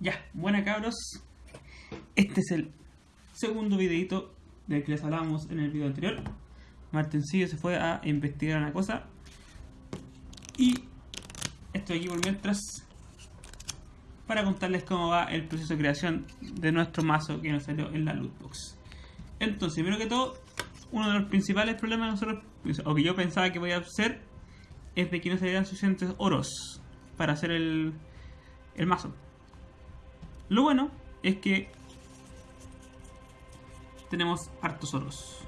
Ya, buena cabros. Este es el segundo videito del que les hablábamos en el video anterior. Martincillo se fue a investigar una cosa. Y estoy aquí por mientras para contarles cómo va el proceso de creación de nuestro mazo que nos salió en la lootbox. Entonces, primero que todo, uno de los principales problemas de nosotros, o que yo pensaba que podía hacer, es de que no salieran suficientes oros para hacer el, el mazo. Lo bueno es que tenemos hartos oros.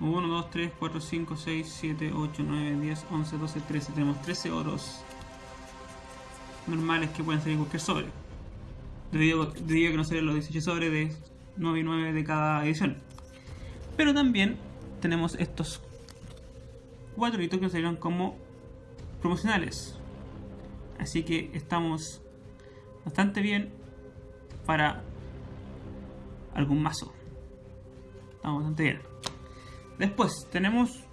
1, 2, 3, 4, 5, 6, 7, 8, 9, 10, 11, 12, 13. Tenemos 13 oros normales que pueden salir cualquier sobre. Debido, debido a que no salen los 18 sobres de 9 y 9 de cada edición. Pero también tenemos estos cuatro hitos que salieron como promocionales. Así que estamos bastante bien para algún mazo. Estamos bastante bien. Después tenemos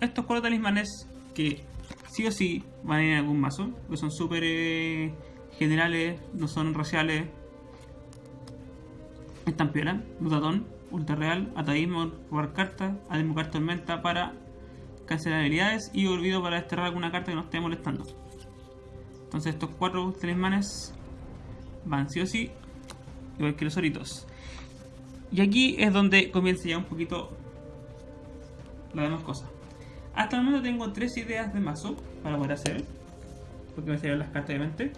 estos cuatro talismanes que sí o sí van a ir en algún mazo. Que son súper eh, generales, no son raciales. Están piola, Lutatón, Ultra Real, Ataísmo, jugar carta, Ademokar Tormenta para cancelar habilidades y olvido para desterrar alguna carta que nos esté molestando. Entonces estos cuatro talismanes van sí o sí, igual que los oritos. Y aquí es donde comienza ya un poquito las demás cosas. Hasta el momento tengo tres ideas de mazo para poder hacer, porque me salieron las cartas de mente.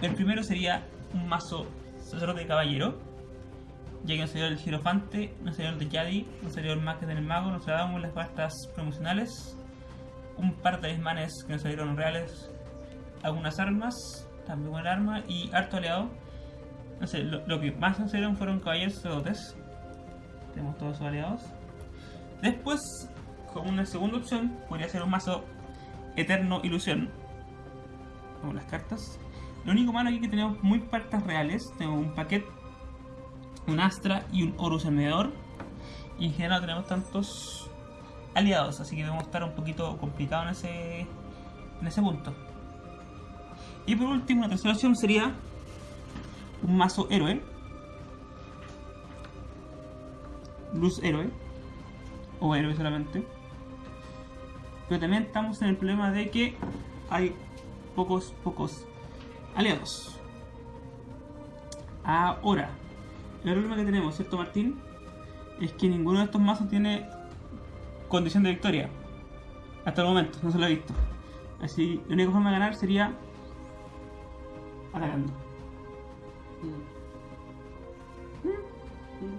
El primero sería un mazo sacerdote de caballero, ya que nos salió el Girofante, nos salió el de Yadi, nos salió el Maque del Mago, nos damos las cartas promocionales, un par de talismanes que nos salieron reales, algunas armas, también un arma y harto aliado. No sé, lo, que más nos salieron fueron caballeros sacerdotes. Tenemos todos sus aliados. Después, como una segunda opción, podría ser un mazo Eterno Ilusión. Como las cartas. Lo único malo aquí es que tenemos muy cartas reales. Tenemos un paquete, un Astra y un Horus en medidor. Y en general no tenemos tantos aliados, así que debemos estar un poquito complicado en ese, en ese punto. Y por último, una tercera opción sería un mazo héroe. Luz héroe. O héroe solamente. Pero también estamos en el problema de que hay pocos, pocos aliados. Ahora, el problema que tenemos, ¿cierto Martín? Es que ninguno de estos mazos tiene condición de victoria. Hasta el momento, no se lo he visto. Así, la única forma de ganar sería atacando.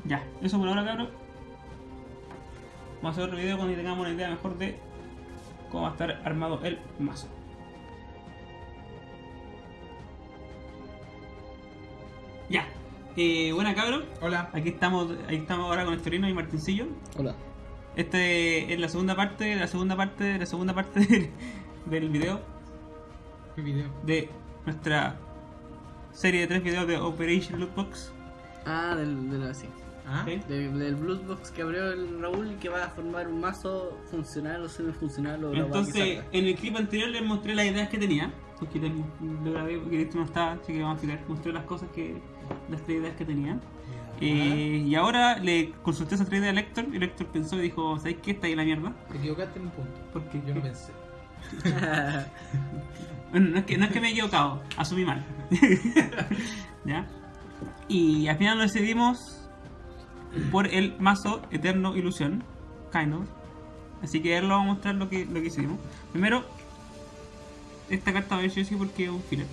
Ya, eso por ahora cabrón. Vamos a hacer otro video cuando tengamos una idea mejor de cómo va a estar armado el mazo. Ya, eh, buena cabrón. Hola. Aquí estamos, aquí estamos ahora con Estorino y Martincillo. Hola. Este es la segunda parte, la segunda parte, la segunda parte del, del video ¿Qué video? de nuestra serie de tres videos de Operation Lootbox. Ah, del, del, sí. ¿Ah? ¿sí? Del, del Bluesbox que abrió el Raúl y que va a formar un mazo funcional o semifuncional o la Entonces, en el clip anterior les mostré las ideas que tenía. Porque te- lo grabé porque esto no está, así que vamos a explicar. Mostré las cosas que. las tres ideas que tenía. Eh, y ahora le consulté esas tres ideas a Lector y Lector pensó y dijo: ¿Sabes qué? Está ahí la mierda. Te equivocaste en un punto. Porque Yo no pensé. Bueno, no es, que, no es que me he equivocado, asumí mal. Y al final lo decidimos por el mazo Eterno Ilusión, kind of. Así que él lo va a mostrar lo que, lo que hicimos. Primero, esta carta va a ver porque es un filler.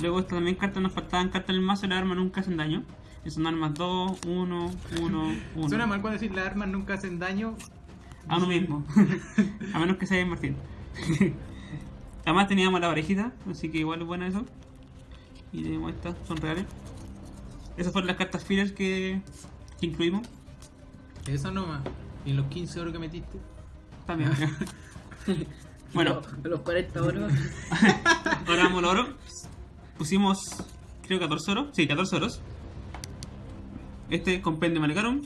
Luego esta también carta nos faltaban cartas en el mazo las armas nunca hacen daño. Y son armas 2, 1, 1, 1. Suena mal cuando decir las armas nunca hacen daño. A uno mismo. a menos que sea Martín. Además teníamos la parejita, así que igual es buena eso. Y tenemos estas, son reales. Esas fueron las cartas fillers que, que incluimos. Eso nomás. ¿Y los 15 euros que metiste? También. bueno, Los, los 40 euros. ahora vamos al oro. Pusimos, creo 14 oros. Sí, 14 oros. Este compendio Malecarum.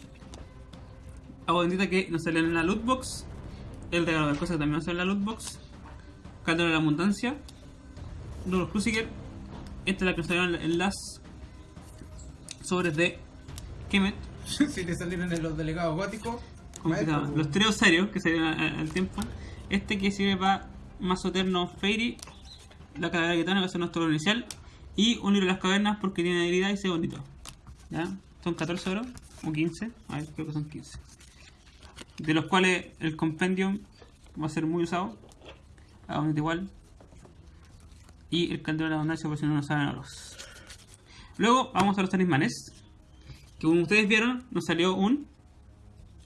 Agua bendita que nos sale en la loot box. El regalo de cosas que también nos sale en la loot box. Caldero de la abundancia. Lunos Cruciger. esta es la que salieron en las sobres de Kemet. si te salieron en los delegados góticos. ¿Cómo se llama? Los trios serios que salieron al, tiempo. Este que sirve para Mazo Eterno Fairy, la calavera que va a ser nuestro inicial. Y unir a las cavernas porque tiene habilidad y se bonito. ¿Ya? Son 14 euros o 15. A ver, creo que son 15. De los cuales el compendium va a ser muy usado. Hagamos igual. Y el caldero de la abundancia por si no nos saben oros. Luego vamos a los talismanes. Que como ustedes vieron, nos salió un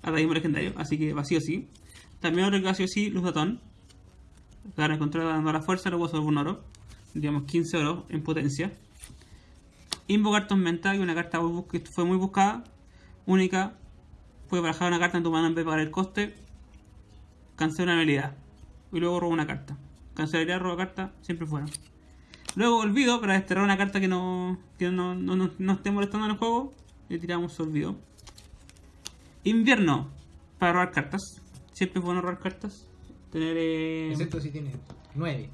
ataísmo legendario. Así que vacío sí. También otro que vacío sí, luz datón. Para encontrar dando la fuerza, luego sobre un oro. Digamos 15 oro en potencia. Invocar tormenta, y una carta que fue muy buscada. Única. Puedes barajar una carta en tu mano en vez de pagar el coste. Cancela una habilidad. Y luego roba una carta. Cancelaría, roba carta, siempre fuera. Luego olvido para desterrar una carta que no, que no, no, no- no esté molestando en el juego. Le tiramos olvido. Invierno. Para robar cartas. Siempre es bueno robar cartas. Tener... eh, Excepto si tienes 9.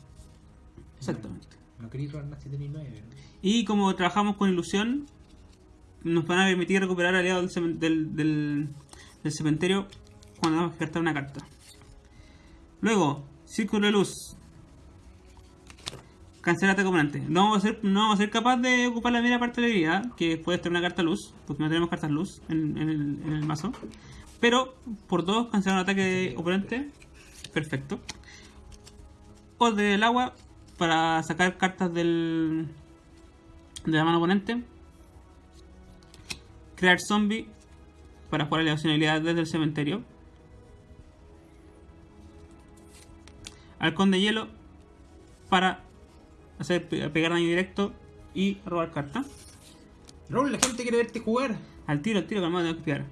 Exactamente. No queréis robar más si tenéis 9. Y como trabajamos con ilusión, nos van a permitir recuperar aliados del, del- del cementerio cuando vamos a descartar una carta. Luego, círculo de luz. Cancelate componente. No vamos a ser, no vamos a ser capaz de ocupar la primera parte de la habilidad, que puede tener una carta luz, porque no tenemos cartas luz en, el, mazo. Pero por dos cancelar un ataque de oponente. Perfecto. O del agua para sacar cartas del, de la mano oponente. Crear zombie para jugar la opcionalidad desde el cementerio. Halcón de hielo para hacer pe- pegar daño directo y robar carta. Raúl, la gente quiere verte jugar. Al tiro, al tiro, calmado, tengo que.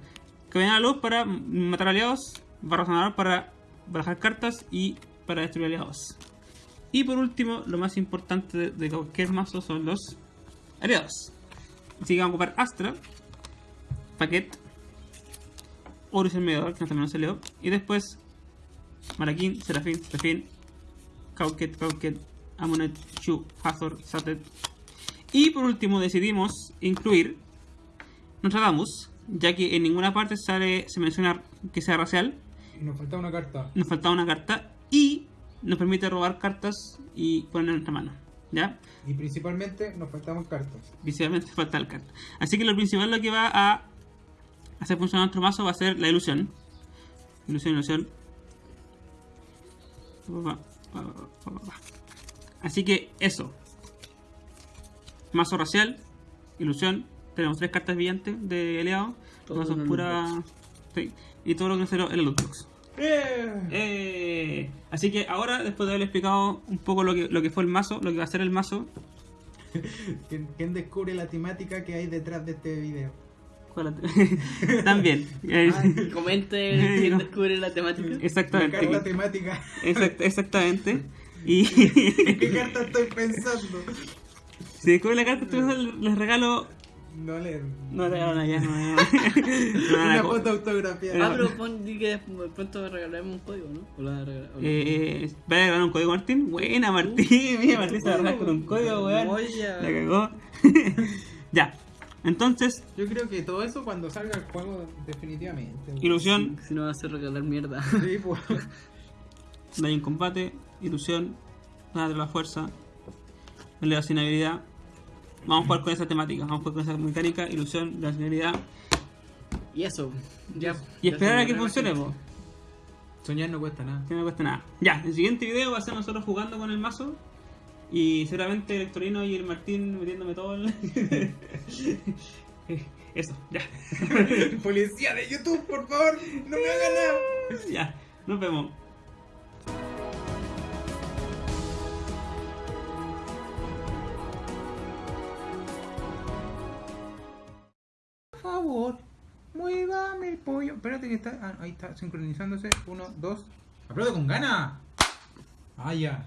Que venga la luz para matar aliados. Barra sonador para barajar cartas y para destruir aliados. Y por último, lo más importante de, de cualquier mazo son los aliados. Así que vamos a ocupar Astra, Paquet, Horus el Mediador, que también nos salió. Y después Maraquín, Serafín, Serafín, Kauket, Kauket, Amunet, Shu, Hathor, Satet. Y por último decidimos incluir Nostradamus, ya que en ninguna parte sale, se menciona que sea racial, nos falta una carta. nos faltaba una carta y nos permite robar cartas y poner en nuestra mano. ¿Ya? Y principalmente nos faltaban cartas. Principalmente falta el carta. Así que lo principal lo que va a hacer funcionar nuestro mazo va a ser la ilusión. Ilusión, ilusión. Así que eso. Mazo racial, ilusión. Tenemos tres cartas brillantes de aliado. Todo Mazos en el pura. sí, y todo lo que será el loot box. ¡Eh! Eh, así que ahora, después de haber explicado un poco lo que, lo que fue el mazo, lo que va a ser el mazo, ¿Quién, quién descubre la temática que hay detrás de este video? ¿Cuál la- también. Eh, Ay, Comente quién descubre la temática. La exactamente. temática. Exact- exactamente. Y ¿Qué carta estoy pensando? si descubre la carta, entonces les regalo. No le. No ya no. no, no, Una foto autografiada. Ah, pero pon, di que de pronto regalaremos un código, ¿no? O la regala- o no. Eh, ¿Va a regalar un código Martín? Buena Martín, mira Martín se va a regalar con un código, weón. La cagó. ya. Entonces, Yo creo que todo eso cuando salga el juego, definitivamente. ilusión, Si no va a hacer regalar mierda. Sí, pues. daño en combate, ilusión, nada de la fuerza, elevación habilidad. Vamos a jugar con esa temática, vamos a jugar con esa mecánica, ilusión, elevación habilidad. Y eso. Ya. Y ya esperar a que funcione, po. Soñar no cuesta nada. que no cuesta nada. Ya, el siguiente video va a ser nosotros jugando con el mazo. Y seguramente el Torino y el Martín metiéndome todo el... Eso, ya. Policía de YouTube, por favor, no me hagan nada. ya, nos vemos. Por favor, muévame el pollo. Espérate que está. ah, ahí está sincronizándose. Uno, dos. ¡Aplaude con gana! Ah, ya.